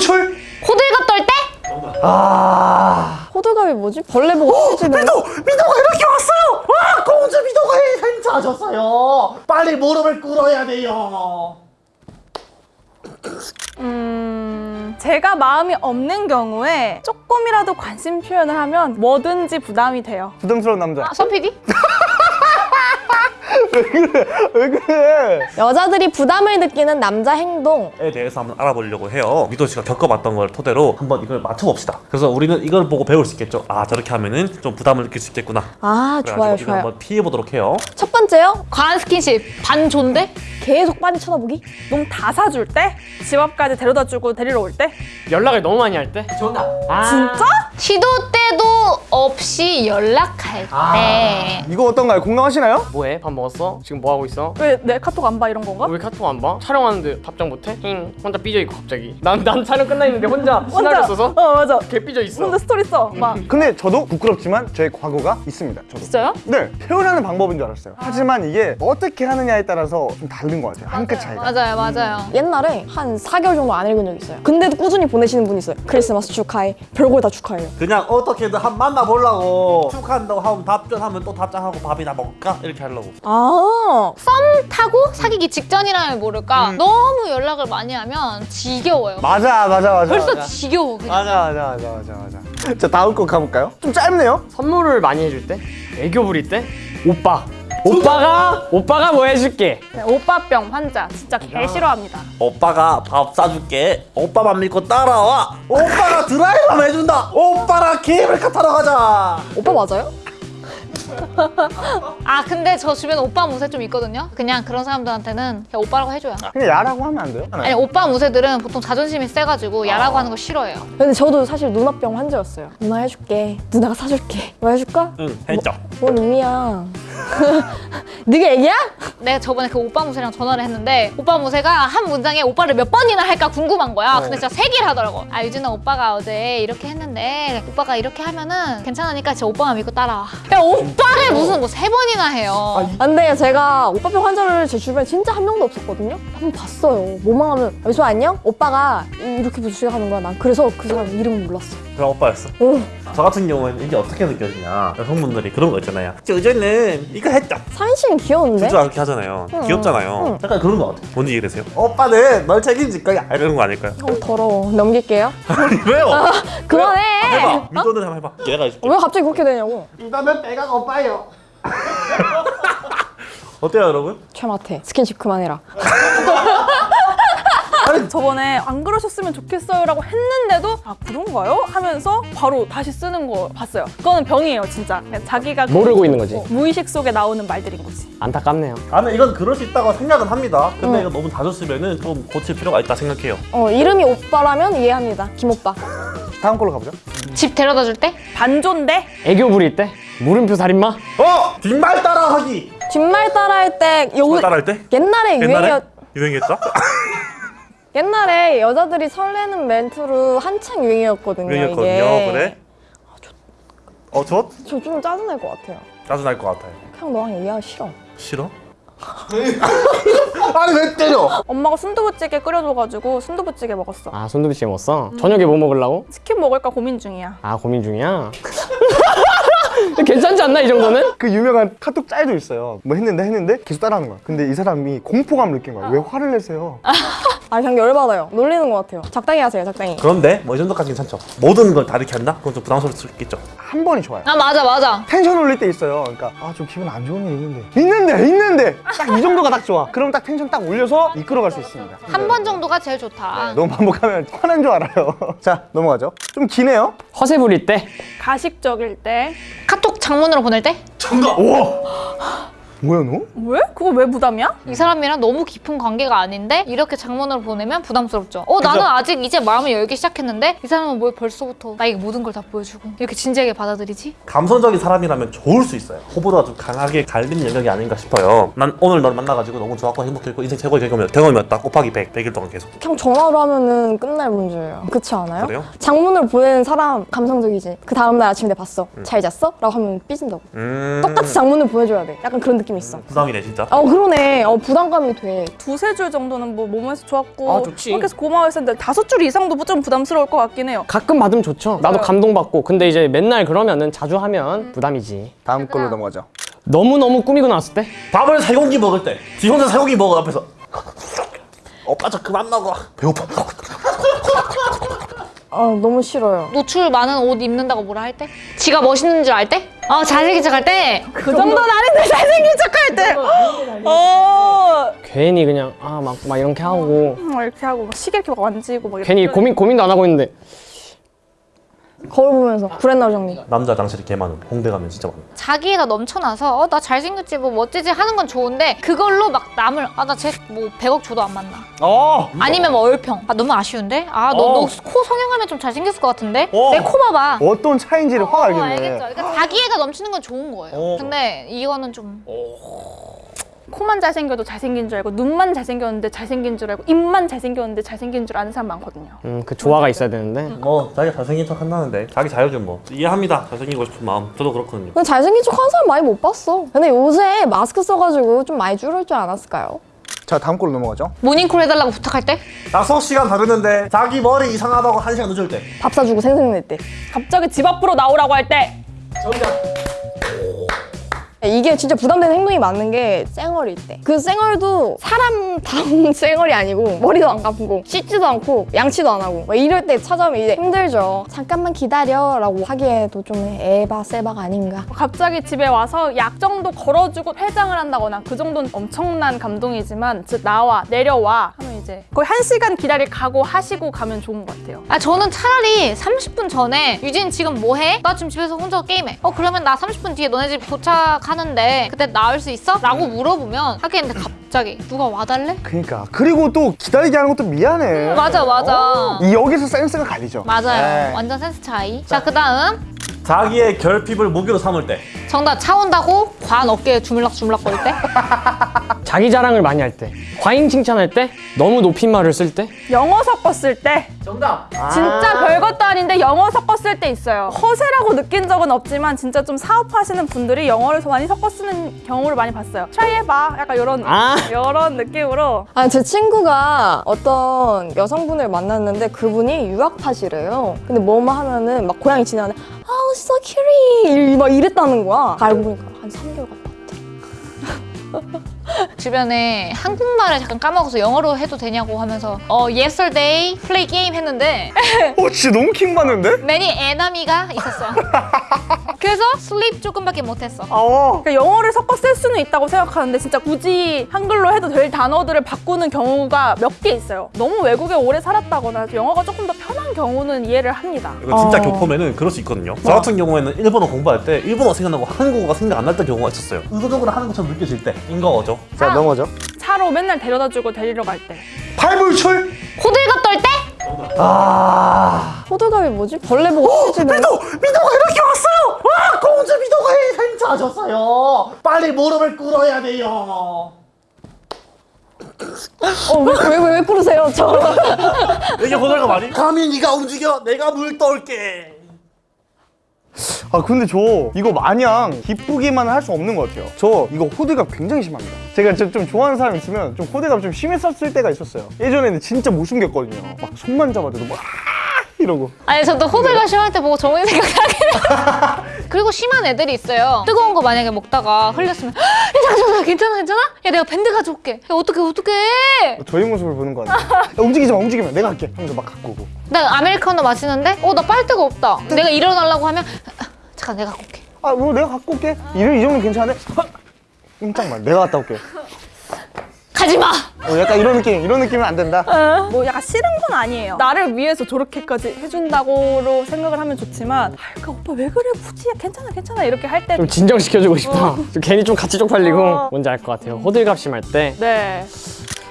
출출 호들갑 떨 때? 아 호들갑이 뭐지? 벌레 보고 삐지는 미도 미도가 이렇게 왔어요 와 공주 미도가 행차하셨어요 빨리 무릎을 꿇어야 돼요 음, 제가 마음이 없는 경우에 조금이라도 관심 표현을 하면 뭐든지 부담이 돼요. 부담스러운 남자 아, 서 PD? 왜 그래 여자들이 부담을 느끼는 남자 행동 에 대해서 한번 알아보려고 해요. 미도 씨가 겪어봤던 걸 토대로 한번 이걸 맞춰봅시다. 그래서 우리는 이걸 보고 배울 수 있겠죠. 아 저렇게 하면은 좀 부담을 느낄 수 있겠구나. 아 좋아요 좋아요 한번 피해보도록 해요. 첫 번째요 과한 스킨십 반존대? 계속 빤히 쳐다보기 너무 다 사줄 때, 집 앞까지 데려다 주고 데리러 올 때. 연락을 너무 많이 할 때? 정답. 아, 진짜? 시도 때도 없이 연락할 때 이거 어떤가요 공감하시나요 뭐해? 밥 먹었어? 지금 뭐 하고 있어? 왜 내 카톡 안 봐 이런 건가? 왜 카톡 안 봐? 촬영하는데 답장 못해? 힝 혼자 삐져 있고 갑자기 난, 난 촬영 끝나 있는데 혼자 시나리오 써서 어 맞아. 개 삐져 있어 혼자 스토리 써. 막. 근데 저도 부끄럽지만 저의 과거가 있습니다 저도 진짜요? 네 표현하는 방법인 줄 알았어요 하지만 이게 어떻게 하느냐에 따라서 좀 다른 것 같아요 한 끗 차이가 맞아요 맞아요 옛날에 한 4개월 정도 안 읽은 적 있어요 근데도 꾸준히 보내시는 분이 있어요 크리스마스 축하해 별걸 다 축하해요 그냥 어떻게든 한 만나보려고 축하한다고 하면 답변하면 또 답장하고 밥이나 먹을까? 이렇게 하려고. 아 썸 타고 사귀기 직전이라면 모를까 너무 연락을 많이 하면 지겨워요 맞아 맞아 맞아 벌써 맞아. 지겨워 그냥 맞아 맞아 맞아 맞아 맞아 자 다음 거 가볼까요? 좀 짧네요 선물을 많이 해줄 때? 애교 부릴 때? 오빠 오빠가 오빠가 뭐 해줄게 네, 오빠병 환자 진짜 개 싫어합니다. 오빠가 밥 사줄게. 오빠만 믿고 따라와. 오빠가 드라이브 해준다. 오빠랑 케이블카 타러 가자. 오빠 맞아요? 아 근데 저 주변에 오빠 무새 좀 있거든요? 그냥 그런 사람들한테는 그냥 오빠라고 해줘요. 그냥 야라고 하면 안 돼요? 아니 오빠 무새들은 보통 자존심이 세가지고 야라고 하는 거 싫어해요. 근데 저도 사실 누나병 환자였어요. 누나 해줄게. 누나가 사줄게. 뭐 해줄까? 응 했죠. 뭔 의미야 네가 애기야? 내가 저번에 그 오빠 무새랑 전화를 했는데 오빠 무새가 한 문장에 오빠를 몇 번이나 할까 궁금한 거야. 근데 진짜 세 개를 하더라고. 아 유진아 오빠가 어제 이렇게 했는데 오빠가 이렇게 하면은 괜찮으니까 진짜 오빠만 믿고 따라와. 야 오빠를 무슨 뭐 세 번이나 해요. 아, 근데 제가 오빠병 환자를 제 주변에 진짜 한 명도 없었거든요. 한 번 봤어요. 뭐만 하면 여기서 안녕? 오빠가 이렇게 시작하는 거야. 난 그래서 그 사람 이름을 몰랐어. 그럼 오빠였어. 오, 저 같은 경우에는 이게 어떻게 느껴지냐. 여성분들이 그런 거 있잖아요. 저저는 이거 했죠. 사인 씨는 귀여운데? 진짜 그렇게 하잖아요. 귀엽잖아요. 응. 약간 그런 거 같아요. 뭔지 이해되세요? 오빠는 널 책임질 거야. 이런 거 아닐까요? 어, 더러워 넘길게요 아니 왜요? 그만해 해봐. 미도는 한번 해봐. 얘가 해줄게. 왜 갑자기 그렇게 되냐고 이거는 내가 오빠예요 어때요 여러분? 최마태 스킨십 그만해라 저번에 안 그러셨으면 좋겠어요 라고 했는데도 아 그런가요? 하면서 바로 다시 쓰는 거 봤어요. 그거는 병이에요 진짜. 그냥 자기가 그- 모르고 있는 거지 어, 무의식 속에 나오는 말들인 거지. 안타깝네요 나는 이건 그럴 수 있다고 생각은 합니다. 근데 이거 너무 자주 쓰면은 좀 고칠 필요가 있다 생각해요. 어 이름이 오빠라면 이해합니다 김오빠 다음 걸로 가보죠 집 데려다 줄 때? 반존대? 애교 부릴 때? 물음표 살인마? 어! 뒷말 따라하기! 뒷말 따라할 때 요, 뒷말 따라할 때? 옛날에 옛날에? 유행이었 유행했죠? 옛날에 여자들이 설레는 멘트로 한창 유행이었거든요 유행했거든요. 이게 그래? 어, 저? 저 좀 짜증날 것 같아요 짜증날 것 같아요. 그냥 너랑 얘기하기 싫어 싫어? 아니 왜 때려 엄마가 순두부찌개 끓여줘가지고 순두부찌개 먹었어. 아 손두부찌개 먹었어? 저녁에 뭐 먹으려고? 치킨 먹을까 고민 중이야. 아 고민 중이야? 괜찮지 않나 이 정도는? 그 유명한 카톡 짤도 있어요 뭐 했는데 했는데 계속 따라하는 거야 근데 이 사람이 공포감을 느낀 거야 왜 화를 내세요 아 그냥 열받아요. 놀리는 것 같아요. 적당히 하세요 적당히. 그런데 뭐 이 정도까지 괜찮죠. 모든 걸 다 이렇게 한다? 그건 좀 부담스러울 수 있겠죠. 한 번이 좋아요. 아 맞아 맞아. 텐션 올릴 때 있어요. 그러니까 아 좀 기분 안 좋은 일 있는데. 있는데 있는데! 딱 이 정도가 딱 좋아. 그럼 딱 텐션 딱 올려서 이끌어갈 수 있습니다. 한 번 정도가 제일 좋다. 너무 반복하면 화난 줄 알아요. 자 넘어가죠. 좀 기네요? 허세 부릴 때? 가식적일 때. 카톡 장문으로 보낼 때? 뭐야 너? 왜? 그거 왜 부담이야? 이 사람이랑 너무 깊은 관계가 아닌데 이렇게 장문으로 보내면 부담스럽죠. 어 나는 아직 이제 마음을 열기 시작했는데 이 사람은 왜 벌써부터 나에게 모든 걸 다 보여주고 이렇게 진지하게 받아들이지? 감성적인 사람이라면 좋을 수 있어요. 호불호가 좀 강하게 갈리는 영역이 아닌가 싶어요. 난 오늘 너를 만나가지고 너무 좋았고 행복했고 인생 최고의 경험이었, 경험이었다. 곱하기 100, 100일 동안 계속. 그냥 전화로 하면은 끝날 문제예요 그렇지 않아요? 그래요? 장문으로 보내는 사람 감성적이지 그 다음날 아침에 봤어 잘 잤어? 라고 하면 삐진다고 음... 똑같이 장문을 보내줘야 돼 약간 그런 느낌 있어. 부담이네 진짜. 어 그러네. 어 부담감이 돼. 두세 줄 정도는 뭐 몸에서 좋았고 아, 좋지. 그렇게 해서 고마워했었는데 다섯 줄 이상도 좀 부담스러울 것 같긴 해요. 가끔 받으면 좋죠. 나도 감동받고. 근데 이제 맨날 그러면은 자주 하면 부담이지. 다음 걸로 넘어가죠. 너무 너무 꾸미고 나왔을 때 밥을 세 공기 먹을 때, 지 혼자 세 공기 먹어 앞에서. 오빠 저 그만 먹어. 배고파. 아 너무 싫어요. 노출 많은 옷 입는다고 뭐라 할 때? 지가 멋있는 줄 알 때? 어 잘생긴 척할 때? 그 정도는 아닌데 잘생긴 척할 때. 어. 괜히 그냥 아막막 이렇게 하고 막 이렇게 하고 막 시계 이렇게 막 만지고 막 이렇게. 괜히 고민 고민도 안 하고 있는데 거울 보면서 브랜나 정리. 남자 장실이 개 많음. 홍대 가면 진짜 많음. 자기애가 넘쳐나서 어 나 잘생겼지 뭐 멋지지 하는 건 좋은데 그걸로 막 남을 아 나 쟤 뭐 100억 줘도 안 만나 어. 아니면 뭐 얼평 아 너무 아쉬운데 아너 어. 너코 성형하면 좀 잘생겼을 것 같은데 어. 내코 봐봐 어떤 차인지를 확 어, 알겠네. 알겠죠 그러니까 자기애가 넘치는 건 좋은 거예요 어. 근데 이거는 좀 코만 잘생겨도 잘생긴 줄 알고 눈만 잘생겼는데 잘생긴 줄 알고 입만 잘생겼는데 잘생긴 줄 아는 사람 많거든요. 음 그 조화가 있어야 되는데 뭐 자기 잘생긴 척 한다는데 자기 자유죠 뭐. 이해합니다. 잘생기고 싶은 마음. 저도 그렇거든요. 근데 잘생긴 척 하는 사람 많이 못 봤어. 근데 요새 마스크 써가지고 좀 많이 줄을 줄 알았을까요? 자 다음 걸로 넘어가죠. 모닝콜 해달라고 부탁할 때 약속 시간 다르는데 자기 머리 이상하다고 한 시간 늦을 때. 밥 사주고 생생낼 때. 갑자기 집 앞으로 나오라고 할 때. 이게 진짜 부담되는 행동이 맞는 게 쌩얼일 때. 그 쌩얼도 사람다운 쌩얼이 아니고 머리도 안 감고 씻지도 않고 양치도 안 하고 막 이럴 때 찾아오면 이제 힘들죠. 잠깐만 기다려 라고 하기에도 좀 에바 세바가 아닌가. 갑자기 집에 와서 약 정도 걸어주고 회장을 한다거나 그 정도는 엄청난 감동이지만 즉 나와 내려와 하면 이제 거의 한 시간 기다릴 각오 하시고 가면 좋은 것 같아요. 아 저는 차라리 30분 전에 유진 지금 뭐해? 나 지금 집에서 혼자 게임해 어 그러면 나 30분 뒤에 너네 집 도착 하는데 그때 나올 수 있어? 라고 물어보면 하겠는데 갑자기 누가 와달래? 그니까 그리고 또 기다리게 하는 것도 미안해. 맞아 맞아 이 여기서 센스가 갈리죠. 맞아요 네. 완전 센스 차이 자 그 다음 자기의 결핍을 무기로 삼을 때. 정답 차 온다고 관 어깨에 주물럭주물럭 거릴 때 자기 자랑을 많이 할 때 과잉 칭찬할 때 너무 높임말을 쓸 때 영어 섞었을 때 정답 진짜 별것도 아닌데 영어 섞었을 때 있어요. 허세라고 느낀 적은 없지만 진짜 좀 사업하시는 분들이 영어를 더 많이 섞어 쓰는 경우를 많이 봤어요. try 해봐. 약간 이런 아. 이런 느낌으로 아니 제 친구가 어떤 여성분을 만났는데 그분이 유학파시래요. 근데 뭐만 하면은 막 고양이 지나는데 아우 so cute 막 이랬다는 거야. 알고 보니까 한 3개월 갔다 왔대. 주변에 한국말을 잠깐 까먹어서 영어로 해도 되냐고 하면서 어 yesterday play game 했는데 어 진짜 너무 킹 받는데? many enemy가 있었어 그래서 sleep 조금밖에 못했어 아. 그러니까 영어를 섞어 쓸 수는 있다고 생각하는데 진짜 굳이 한글로 해도 될 단어들을 바꾸는 경우가 몇 개 있어요. 너무 외국에 오래 살았다거나 영어가 조금 더 편한 경우는 이해를 합니다. 이거 진짜 어. 교포면은 그럴 수 있거든요. 저 같은 경우에는 일본어 공부할 때 일본어 생각나고 한국어가 생각 안 날 때 경우가 있었어요. 의도적으로 하는 것처럼 느껴질 때인 거죠. 자 넘어가죠. 차로 맨날 데려다주고 데리러 갈 때. 팔불출. 호들갑 떨 때 아. 호들갑이 뭐지? 벌레 보고 찢으면 미도! 미도가 이렇게 왔어 요! 와! 공주 미도가 행차하셨어요! 빨리 무릎을 꿇어야 돼요! 어 왜 왜 왜, 왜 그러세요? 저 이게 호들갑 아니? 감히 네가 움직여! 내가 물 떠올게! 아 근데 저 이거 마냥 기쁘기만 할 수 없는 것 같아요. 저 이거 호들갑 굉장히 심합니다. 제가 좀, 좀 좋아하는 사람 있으면 좀 호들갑 좀 심했었을 때가 있었어요. 예전에는 진짜 못 숨겼거든요. 막 손만 잡아도 막 이러고. 아니 저도 호들갑 심할 때 보고 정훈이 생각나긴 그리고 심한 애들이 있어요 뜨거운 거 만약에 먹다가 흘렸으면 야 잠깐만 괜찮아 괜찮아? 야 내가 밴드 가져올게 야 어떡해 어떡해 저희 모습을 보는 거? 야, 움직이지 마, 움직이면 내가 할게. 하면서 막 갖고 오고. 나 아메리카노 마시는데 어 나 빨대가 없다 내가 일어나려고 하면 아, 잠깐 내가 갖고 올게 아, 뭐 내가 갖고 올게. 이 정도 괜찮은데? 깜짝만, 내가 갔다 올게. 가지마 어, 약간 이런 느낌, 이런 느낌은 안 된다. 뭐 약간 싫은 건 아니에요. 나를 위해서 저렇게까지 해준다고로 생각을 하면 좋지만 아, 그러니까 오빠 왜 그래 굳이 괜찮아 괜찮아 이렇게 할 때. 좀 진정시켜주고 싶어 좀 괜히 좀 같이 쪽팔리고 어. 뭔지 알 것 같아요 호들갑 심할 때 네.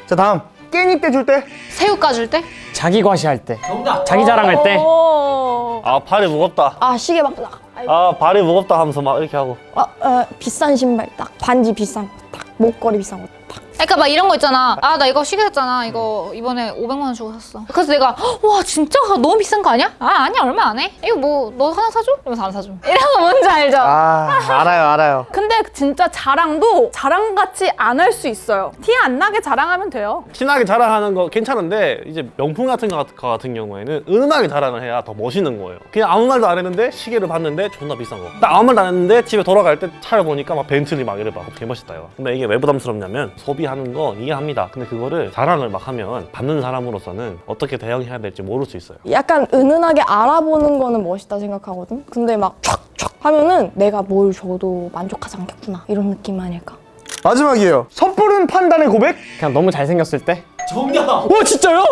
자, 다음. 깻잎 떼줄 때? 새우 까줄 때 자기 과시할 때 자기 자랑할 때 어. 아 발이 무겁다. 아 시계 막 딱. 아 발이 무겁다 하면서 막 이렇게 하고. 아, 어, 비싼 신발 딱 반지 비싼 거 딱 목걸이 비싼 거딱 그러니까 막 이런 거 있잖아. 아 나 이거 시계 샀잖아. 이거 이번에 500만 원 주고 샀어. 그래서 내가 "헉, 와 진짜 너무 비싼 거 아니야? 아 아니야 얼마 안 해. 이거 뭐 너 하나 사줘? 이러면서 안 사줘. 이런 거 뭔지 알죠? 아 알아요 알아요 근데 진짜 자랑도 자랑같이 안 할 수 있어요. 티 안 나게 자랑하면 돼요. 친하게 자랑하는 거 괜찮은데 이제 명품 같은 거 같- 같은 경우에는 은은하게 자랑을 해야 더 멋있는 거예요. 그냥 아무 말도 안 했는데 시계를 봤는데 존나 비싼 거. 나 아무 말도 안 했는데 집에 돌아갈 때 차를 보니까 막 벤틀리 막 이래 막 개멋있다 이거. 근데 이게 왜 부담스럽냐면 소비 하는 거 이해합니다. 근데 그거를 자랑을 막 하면 받는 사람으로서는 어떻게 대응해야 될지 모를 수 있어요. 약간 은은하게 알아보는 거는 멋있다 생각하거든. 근데 막 촥촥 하면은 내가 뭘 줘도 만족하지 않겠구나 이런 느낌 아닐까? 마지막이에요 섣부른 판단의 고백? 그냥 너무 잘생겼을 때? 정답! 와 진짜요?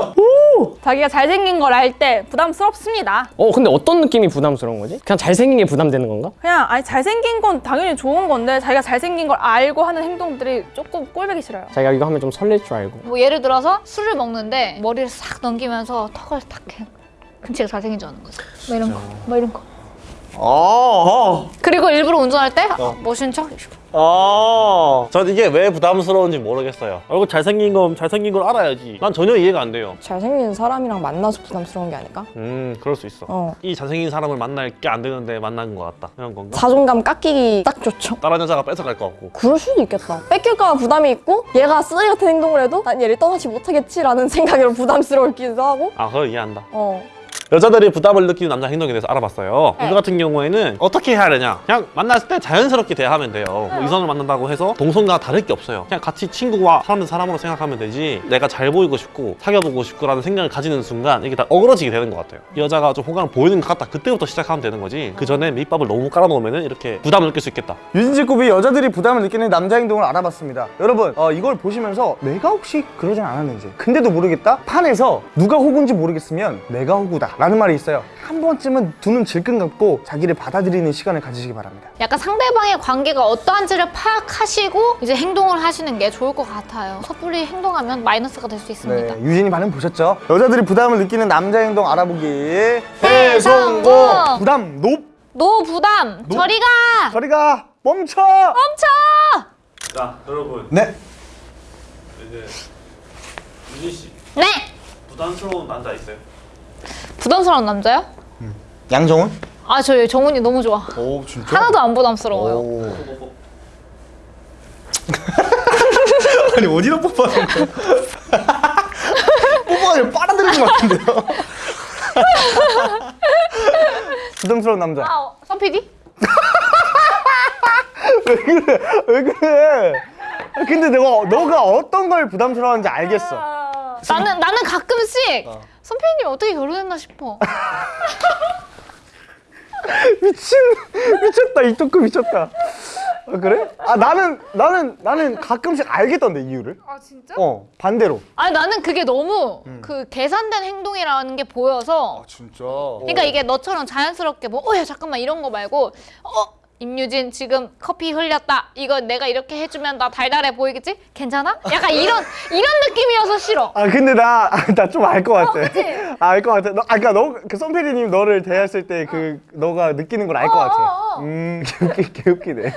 자기가 잘생긴 걸 알 때 부담스럽습니다. 어 근데 어떤 느낌이 부담스러운 거지? 그냥 잘생긴 게 부담되는 건가? 그냥 아니 잘생긴 건 당연히 좋은 건데 자기가 잘생긴 걸 알고 하는 행동들이 조금 꼴보기 싫어요. 자기가 이거 하면 좀 설렐 줄 알고 뭐 예를 들어서 술을 먹는데 머리를 싹 넘기면서 턱을 탁 해. 근치가 잘생긴 줄 아는 거지. 뭐 이런 거, 뭐 이런 거. 어, 그리고 일부러 운전할 때 멋있는 척. 어. 전 이게 왜 부담스러운지 모르겠어요. 얼굴 잘생긴 건 잘생긴 걸 알아야지. 난 전혀 이해가 안 돼요. 잘생긴 사람이랑 만나서 부담스러운 게 아닐까? 음, 그럴 수 있어. 어. 이 잘생긴 사람을 만날 게 안 되는데 만난 것 같다. 이런 건가? 자존감 깎이기 딱 좋죠. 다른 여자가 뺏어갈 것 같고. 그럴 수도 있겠다. 뺏길까 봐 부담이 있고 얘가 쓰레기 같은 행동을 해도 난 얘를 떠나지 못하겠지라는 생각으로 부담스러울기도 하고 아, 그걸 이해한다. 어. 여자들이 부담을 느끼는 남자 행동에 대해서 알아봤어요. 네. 이거 같은 경우에는 어떻게 해야 되냐? 그냥 만났을 때 자연스럽게 대하면 돼요. 뭐 이성을 만난다고 해서 동성과 다를 게 없어요. 그냥 같이 친구와 사람은 사람으로 생각하면 되지. 내가 잘 보이고 싶고 사귀어보고 싶고라는 생각을 가지는 순간 이게 다 어그러지게 되는 것 같아요. 이 여자가 좀 호감을 보이는 것 같다. 그때부터 시작하면 되는 거지. 그 전에 밑밥을 너무 깔아놓으면 이렇게 부담을 느낄 수 있겠다. 유진제곱이 여자들이 부담을 느끼는 남자 행동을 알아봤습니다. 여러분, 어, 이걸 보시면서 내가 혹시 그러진 않았는지, 근데도 모르겠다? 판에서 누가 호구인지 모르겠으면 내가 호구다. 라는 말이 있어요. 한 번쯤은 두 눈 질끈 감고 자기를 받아들이는 시간을 가지시기 바랍니다. 약간 상대방의 관계가 어떠한지를 파악하시고 이제 행동을 하시는 게 좋을 것 같아요. 섣불리 행동하면 마이너스가 될 수 있습니다. 네, 유진이 반응 보셨죠? 여자들이 부담을 느끼는 남자 행동 알아보기 대성공! 부담 높! no 부담 no- 저리 가 저리 가! 멈춰! 멈춰. 자, 여러분. 네. 이제 유진 씨 네. 부담스러운 남자 있어요? 부담스러운 남자요? 양정훈? 아 저 정훈이 너무 좋아. 오, 진짜? 하나도 안 부담스러워요. 오. 아니, 어디다 거야? 뽑아가지고 빨아들이는 것 같은데요? 부담스러운 남자. 아, 어, 선 PD? 왜 그래? 왜 그래? 근데 내가 너가 어떤 걸 부담스러워하는지 알겠어. 나는 나는 가끔씩 선 PD님 어떻게 결혼했나 싶어. 미친 미쳤다 이 토크 미쳤다. 아, 그래? 아 나는 나는 나는 가끔씩 알겠던데 이유를. 아 진짜? 어 반대로. 아니 나는 그게 너무 그 계산된 행동이라는 게 보여서 진짜. 그러니까 이게 너처럼 자연스럽게 뭐 어야 잠깐만 이런 거 말고 어 임유진 지금 커피 흘렸다 이거 내가 이렇게 해주면 나 달달해 보이겠지 괜찮아 약간 이런 이런 느낌이어서 싫어 아 근데 나 나 좀 알 것 같아. 그치? 아, 알것 같아. 너 아까 너그 선배님 너를 대했을 때그 너가 느끼는 걸 알것 어, 같아. 어, 어. 음 개웃기 개웃기네.